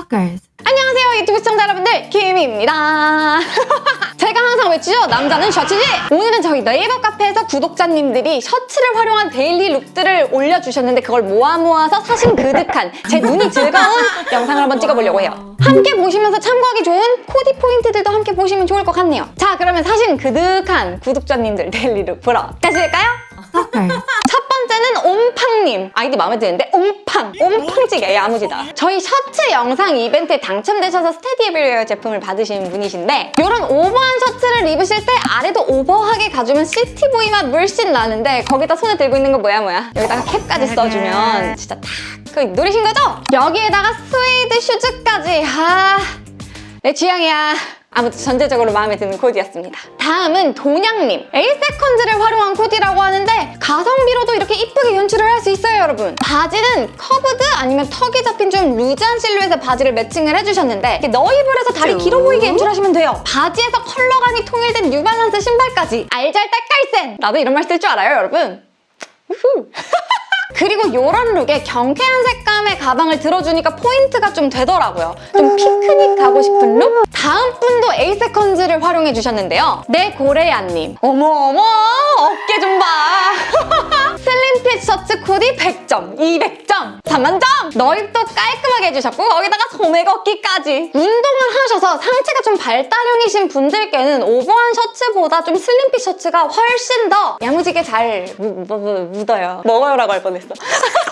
Stalkers. 안녕하세요 유튜브 시청자 여러분들. 김입니다. 제가 항상 외치죠? 남자는 셔츠지? 오늘은 저희 네이버 카페에서 구독자님들이 셔츠를 활용한 daily look들을 올려주셨는데 그걸 모아 모아서 사심 그득한 제 눈이 즐거운 영상을 한번 찍어보려고 해요. 함께 보시면서 참고하기 좋은 코디 포인트들도 함께 보시면 좋을 것 같네요. 자 그러면 사심 그득한 구독자님들 daily look 보러 가실까요? Stalkers. 옴팡님. 아이디 마음에 드는데? 옴팡. 옴팡찌개 야무지다. 저희 셔츠 영상 이벤트에 당첨되셔서 스테디에브리웨어 제품을 받으신 분이신데 이런 오버한 셔츠를 입으실 때 아래도 오버하게 가주면 city boy 맛 물씬 나는데 거기다 손에 들고 있는 거 뭐야 뭐야? 여기다가 캡까지 써주면 진짜 탁그 노리신 거죠? 여기에다가 스웨이드 슈즈까지. 아 내 취향이야 아무튼 전체적으로 마음에 드는 코디였습니다. 다음은 돈양님. 에이세컨즈를 활용한 코디라고 하는데 가성비로도 이렇게 이쁘게 연출을 할 수 있어요, 여러분. 바지는 curved 아니면 턱이 잡힌 좀 loose한 실루엣의 바지를 매칭을 해주셨는데 넣입을 해서 다리 길어 보이게 연출하시면 돼요. 바지에서 컬러감이 통일된 뉴발란스 신발까지 알잘딱깔센! 나도 이런 말 쓸 줄 알아요, 여러분. 우후. 그리고 이런 look에 경쾌한 색감의 가방을 들어주니까 포인트가 좀 되더라고요. 좀 피크닉 가고 싶은 look? 다음 분도 에이세컨즈를 활용해 주셨는데요. 네 고래야님. 어머어머 어깨 좀 봐. slim fit 셔츠 코디 100점, 200점, 3만점! 넣입도 깔끔하게 해주셨고 거기다가 소매 걷기까지. 운동을 하셔서 상체가 좀 발달형이신 분들께는 오버한 셔츠보다 좀 slim fit 셔츠가 훨씬 더 야무지게 잘 묻어요. 먹어요라고 할 뻔했어.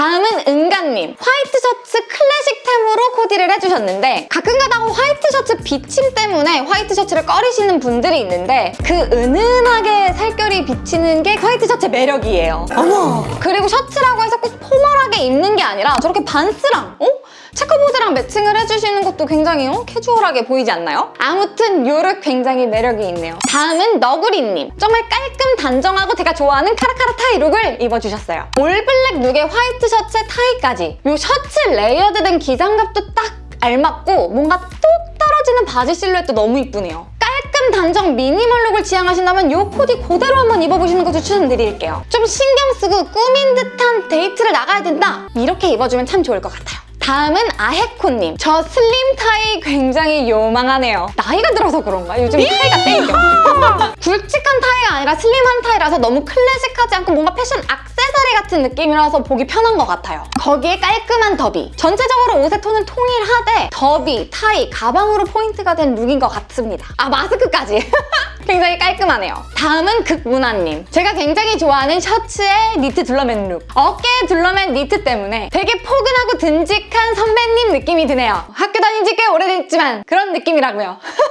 다음은 은가님. 화이트 셔츠 클래식템으로 코디를 해주셨는데 가끔가다 화이트 셔츠 비침 때문에 화이트 셔츠를 꺼리시는 분들이 있는데 그 은은하게 살결이 비치는 게 화이트 셔츠의 매력이에요. 어머! 그리고 셔츠라고 해서 꼭 formal하게 입는 게 아니라 저렇게 반스랑 어? checkerboard랑 매칭을 해주시는 것도 굉장히 어? 캐주얼하게 보이지 않나요? 아무튼 요 look 굉장히 매력이 있네요. 다음은 너구리님. 정말 깔끔 단정하고 제가 좋아하는 카라카라 타이 look을 입어주셨어요. all black look에 화이트 셔츠에 타이까지 요 셔츠 layered된 기장감도 딱 알맞고 뭔가 뚝 떨어지는 바지 실루엣도 너무 이쁘네요. 깔끔 단정 minimal look을 지향하신다면 이 코디 그대로 한번 입어보시는 것도 추천드릴게요. 좀 신경 쓰고 꾸민 듯한 데이트를 나가야 된다? 이렇게 입어주면 참 좋을 것 같아요. 다음은 아헤코님. 저 슬림 타이 굉장히 요망하네요. 나이가 들어서 그런가? 요즘 타이가 땡겨. 굵직한 타이가 아니라 slim한 타이라서 너무 클래식하지 않고 뭔가 패션 악세사리 같은 느낌이라서 보기 편한 것 같아요. 거기에 깔끔한 더비. 전체적으로 옷의 톤은 통일하되 더비, 타이, 가방으로 포인트가 된 look인 것 같습니다. 아 마스크까지. 굉장히 깔끔하네요. 다음은 극문화님. 제가 굉장히 좋아하는 셔츠에 니트 둘러맨 룩. 어깨에 둘러맨 니트 때문에 되게 포근하고 듬직한 선배님 느낌이 드네요. 학교 다닌 지 꽤 오래됐지만 그런 느낌이라고요.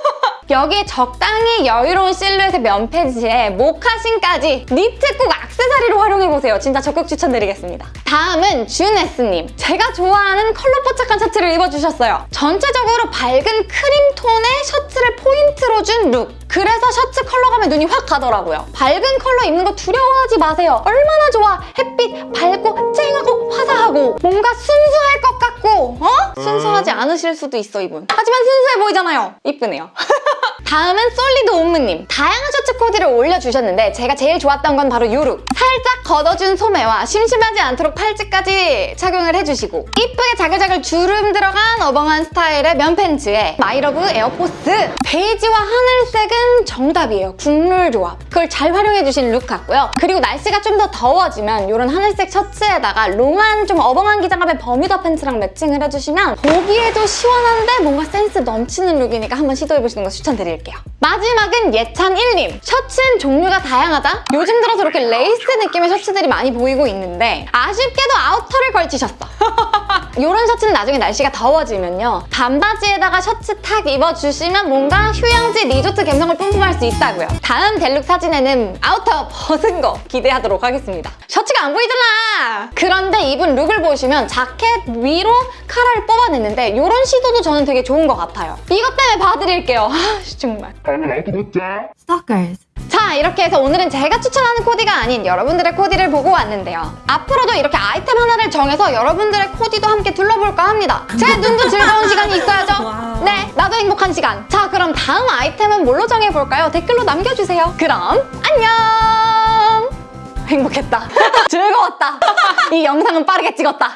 여기에 적당히 여유로운 실루엣의 면 팬츠에 모카신까지 니트 꼭 악세사리로 활용해보세요. 진짜 적극 추천드리겠습니다. 다음은 준에스님. 제가 좋아하는 컬러 포착한 셔츠를 입어주셨어요. 전체적으로 밝은 크림 톤의 셔츠를 포인트로 준 룩. 그래서 셔츠 컬러감에 눈이 확 가더라고요. 밝은 컬러 입는 거 두려워하지 마세요. 얼마나 좋아. 햇빛 밝고 쨍하고 화사하고 뭔가 순수할 것 같고 어? 순수하지 않으실 수도 있어 이분. 하지만 순수해 보이잖아요. 이쁘네요. 다음은 솔리드 옴므님. 다양한 셔츠 코디를 올려주셨는데 제가 제일 좋았던 건 바로 이 룩. 살짝 걷어준 소매와 심심하지 않도록 팔찌까지 착용을 해주시고 이쁘게 자글자글 주름 들어간 어벙한 스타일의 면 팬츠에 my love 에어포스 베이지와 하늘색은 정답이에요. 국룰 조합. 그걸 잘 활용해주신 룩 같고요. 그리고 날씨가 좀 더 더워지면 이런 하늘색 셔츠에다가 롱한 좀 어벙한 기장감의 버뮤다 팬츠랑 매칭을 해주시면 보기에도 시원한데 뭔가 센스 넘치는 룩이니까 한번 시도해보시는 거 추천드릴게요. 마지막은 예찬 1님. 셔츠는 종류가 다양하다? 요즘 들어서 이렇게 레이스 느낌의 셔츠들이 많이 보이고 있는데 아쉽게도 아우터를 걸치셨어. 이런 셔츠는 나중에 날씨가 더워지면요. 반바지에다가 셔츠 탁 입어주시면 뭔가 휴양지 리조트 감성을 뿜뿜할 수 있다고요. 다음 데일리룩 사진에는 아우터 벗은 거 기대하도록 하겠습니다. 셔츠가 안 보이잖아! 그런데 입은 룩을 보시면 자켓 위로 카라를 뽑아냈는데 이런 시도도 저는 되게 좋은 것 같아요. 이것 때문에 봐드릴게요. 아, 정말. Stalkers. 자 이렇게 해서 오늘은 제가 추천하는 코디가 아닌 여러분들의 코디를 보고 왔는데요. 앞으로도 이렇게 아이템 하나를 정해서 여러분들의 코디도 함께 둘러볼까 합니다. 제 눈도 즐거운 시간이 있어야죠. 네, 나도 행복한 시간. 자 그럼 다음 아이템은 뭘로 정해볼까요? 댓글로 남겨주세요. 그럼 안녕! 행복했다. 즐거웠다. 이 영상은 빠르게 찍었다.